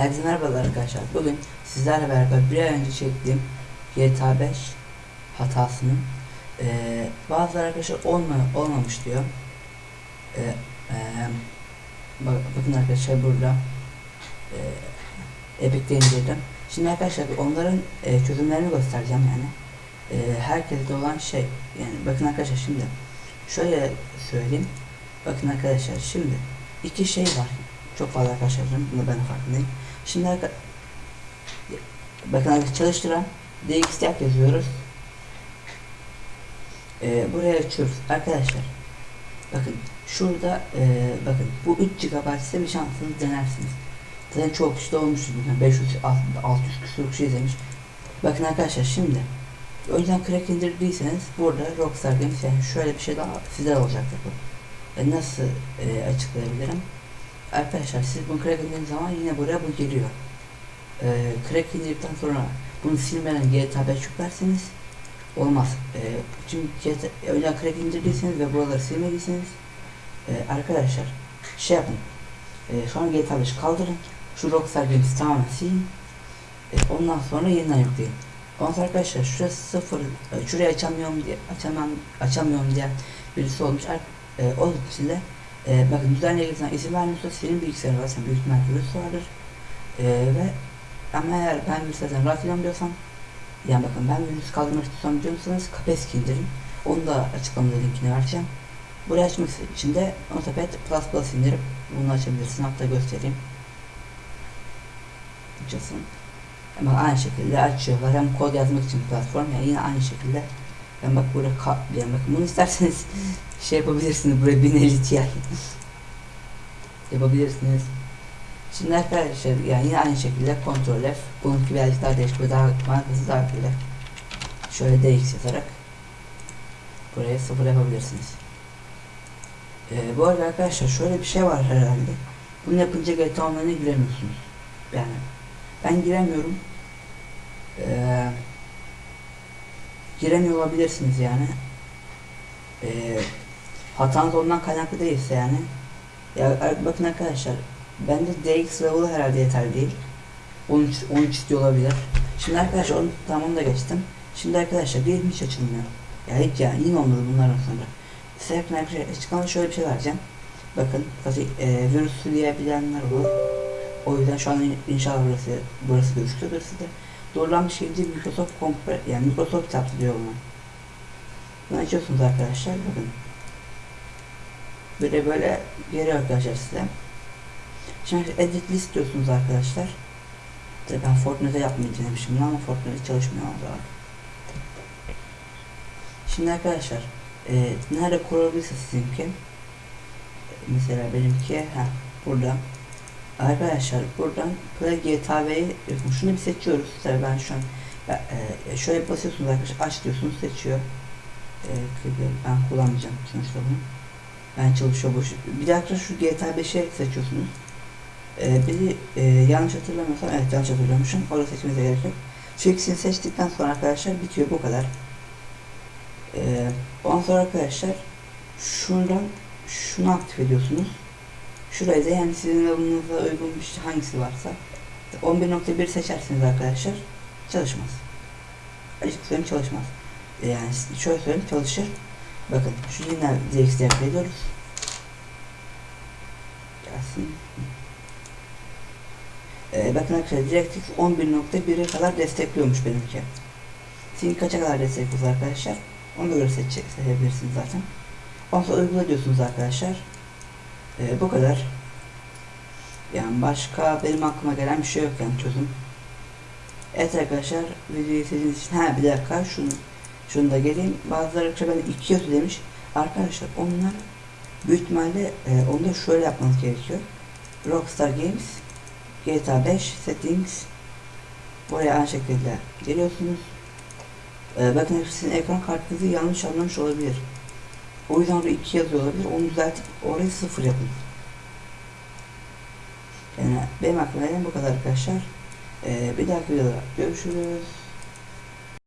Herkese merhabalar arkadaşlar. Bugün sizlerle beraber bir ay önce çektiğim GTA 5 hatasını eee bazı arkadaşlar olma, olmamış diyor. Eee eee, bak, bakın arkadaşlar burada eee Epic'te indirdim. Şimdi arkadaşlar onların eee, çözümlerini göstereceğim yani. Eee herkeste olan şey yani bakın arkadaşlar şimdi şöyle söyleyeyim. Bakın arkadaşlar şimdi iki şey var. Çok fazla arkadaşlarım. Bunu ben farkındayım. Şimdi. Bakın arkadaşlar çalıştıran DXDAP yazıyoruz. Ee, buraya açıyoruz. Arkadaşlar bakın şurada e, bakın bu 3 GB size bir şansınız denersiniz. Zaten çok kişi de olmuştur bugün. 500 600 küsur kişi izlemiş. Bakın arkadaşlar şimdi önceden crack indirdiyseniz burada Rockstar Games yani şöyle bir şey daha size olacaktır bu. E, nasıl e, açıklayabilirim? Arkadaşlar siz bunu crack indirdiğiniz zaman yine buraya bu geliyor. Ee, crack indirdikten sonra bunu silmeden GTA 5 yüklerseniz olmaz. Ee, çünkü GTA, önceden crack indirdiyseniz ve buraları silmediyseniz e, arkadaşlar şey yapın. E, sonra GTA 5 kaldırın. Şu Rockstar Games tamamen silin. E, ondan sonra yeniden yükleyin. Ondan sonra arkadaşlar şurası sıfır, e, şurayı açamıyorum diye açamam açamıyorum diye birisi olmuş. E, o için e, bakın düzenli ilgisinden izin vermiyorsa senin bilgisayarın varsa büyük ihtimal virüs vardır. E, ve ama eğer ben virüslerden rahat ediyorum yani bakın ben virüs kaldırmak istiyorsam diyorsanız Kaspersky indirin. Onu da açıklamada linkini vereceğim. Burayı açmak için de Notepad Plus indirip bunu açabilirsin. Hatta göstereyim. Açılsın. Ama aynı şekilde açıyorlar. Hem kod yazmak için platform yani yine aynı şekilde. Ben bak burada yani bakın bunu isterseniz şey yapabilirsiniz buraya 1050 Ti yapabilirsiniz. Şimdi arkadaşlar yani yine aynı şekilde kontrol F. Bununki birazcık daha değişik ve daha markası daha böyle. Şöyle DX yazarak buraya sıfır yapabilirsiniz. Ee, bu arada arkadaşlar şöyle bir şey var herhalde. Bunu yapınca GTA Online'a giremiyorsunuz. Yani ben giremiyorum. Ee, giremiyor olabilirsiniz yani. Ee, hatanız ondan kaynaklı değilse yani. Ya bakın arkadaşlar bende DX level herhalde yeterli değil. 13 13 istiyor olabilir. Şimdi arkadaşlar onu tamam da geçtim. Şimdi arkadaşlar bir hiç açılmıyor. Ya hiç yani yine olmadı bunlardan sonra. Size arkadaşlar açıklamada şöyle bir şey vereceğim. Bakın tabii e, virüsü diyebilenler olur. O yüzden şu an inşallah burası burası gözüküyordur size. Doğrulanmış gelince Microsoft Compre yani Microsoft yaptı diyor bunu. Bunu açıyorsunuz arkadaşlar bakın. Böyle böyle geliyor arkadaşlar size. Şimdi edit list diyorsunuz arkadaşlar. Tabii ben Fortnite yapmayı denemişim ama Fortnite çalışmıyor o zaman. Şimdi arkadaşlar e, nerede kurulabilirse sizinki mesela benimki ha burada arkadaşlar buradan Play GTA V'yi şunu bir seçiyoruz tabii ben şu an e, şöyle basıyorsunuz arkadaşlar aç diyorsunuz seçiyor e, ben kullanmayacağım sonuçta bunu ben çalışıyor boş bir dakika şu GTA 5'e seçiyorsunuz e, biri e, yanlış hatırlamıyorsam evet yanlış hatırlamışım orada seçmenize gerek yok şu seçtikten sonra arkadaşlar bitiyor bu kadar ee, ondan sonra arkadaşlar şuradan şunu aktif ediyorsunuz. Şurayı da yani sizin alanınıza uygun bir şey hangisi varsa 11.1 seçersiniz arkadaşlar. Çalışmaz. Açık çalışmaz. Ee, yani şöyle söyleyeyim çalışır. Bakın şu yine ZX'de yapıyoruz. Gelsin. Ee, bakın arkadaşlar DirectX 11.1'e kadar destekliyormuş benimki. Sizin kaça kadar destekliyoruz arkadaşlar? Ona göre seçecek, seçebilirsiniz zaten. Ondan sonra uygula diyorsunuz arkadaşlar. Ee, bu kadar. Yani başka benim aklıma gelen bir şey yok yani çözüm. Evet arkadaşlar videoyu izlediğiniz için ha bir dakika şunu şunu da geleyim. Bazıları arkadaşlar ben iki yazı demiş. Arkadaşlar onlar büyük ihtimalle e, onu da şöyle yapmanız gerekiyor. Rockstar Games GTA 5 settings buraya aynı şekilde geliyorsunuz. Ee, bakın sizin ekran kartınızı yanlış anlamış olabilir. O yüzden orada 2 yazıyor olabilir. Onu düzeltip orayı sıfır yapın. Yani benim aklıma gelen bu kadar arkadaşlar. Ee, bir dahaki videoda görüşürüz.